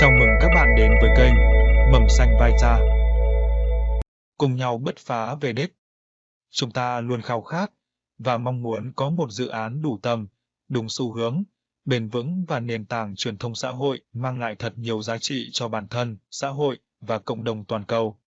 Chào mừng các bạn đến với kênh Mầm xanh vai cha. Cùng nhau bứt phá về đích. Chúng ta luôn khao khát và mong muốn có một dự án đủ tầm, đúng xu hướng, bền vững và nền tảng truyền thông xã hội mang lại thật nhiều giá trị cho bản thân, xã hội và cộng đồng toàn cầu.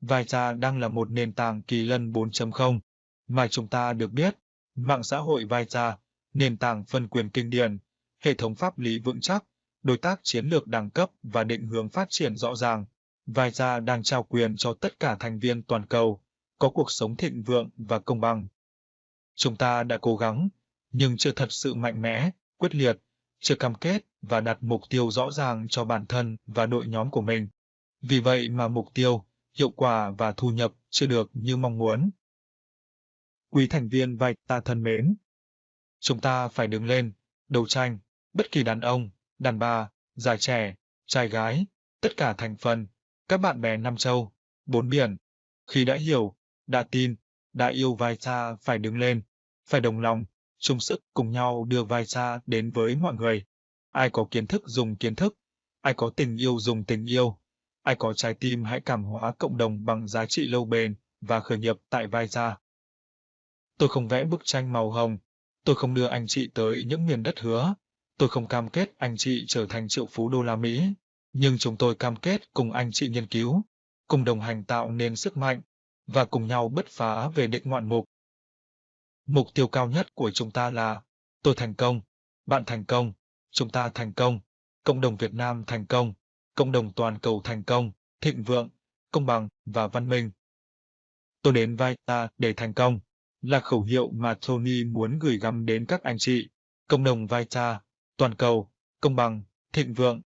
Vai cha đang là một nền tảng kỳ lân 4.0 mà chúng ta được biết, mạng xã hội vai cha, nền tảng phân quyền kinh điển, hệ thống pháp lý vững chắc, đối tác chiến lược đẳng cấp và định hướng phát triển rõ ràng. Vai đang trao quyền cho tất cả thành viên toàn cầu, có cuộc sống thịnh vượng và công bằng. Chúng ta đã cố gắng, nhưng chưa thật sự mạnh mẽ, quyết liệt, chưa cam kết và đặt mục tiêu rõ ràng cho bản thân và đội nhóm của mình. Vì vậy mà mục tiêu, hiệu quả và thu nhập chưa được như mong muốn. Quý thành viên vạch ta thân mến, chúng ta phải đứng lên, đấu tranh, bất kỳ đàn ông, đàn bà, già trẻ, trai gái, tất cả thành phần, các bạn bè Nam Châu, bốn biển. Khi đã hiểu, đã tin, đã yêu vai xa phải đứng lên, phải đồng lòng, chung sức cùng nhau đưa vai xa đến với mọi người. Ai có kiến thức dùng kiến thức, ai có tình yêu dùng tình yêu, ai có trái tim hãy cảm hóa cộng đồng bằng giá trị lâu bền và khởi nghiệp tại vai xa. Tôi không vẽ bức tranh màu hồng, tôi không đưa anh chị tới những miền đất hứa, tôi không cam kết anh chị trở thành triệu phú đô la Mỹ, nhưng chúng tôi cam kết cùng anh chị nghiên cứu, cùng đồng hành tạo nên sức mạnh, và cùng nhau bứt phá về định ngoạn mục. Mục tiêu cao nhất của chúng ta là tôi thành công, bạn thành công, chúng ta thành công, cộng đồng Việt Nam thành công, cộng đồng toàn cầu thành công, thịnh vượng, công bằng và văn minh. Tôi đến vai ta để thành công là khẩu hiệu mà Tony muốn gửi gắm đến các anh chị, cộng đồng vai ta toàn cầu, công bằng, thịnh vượng,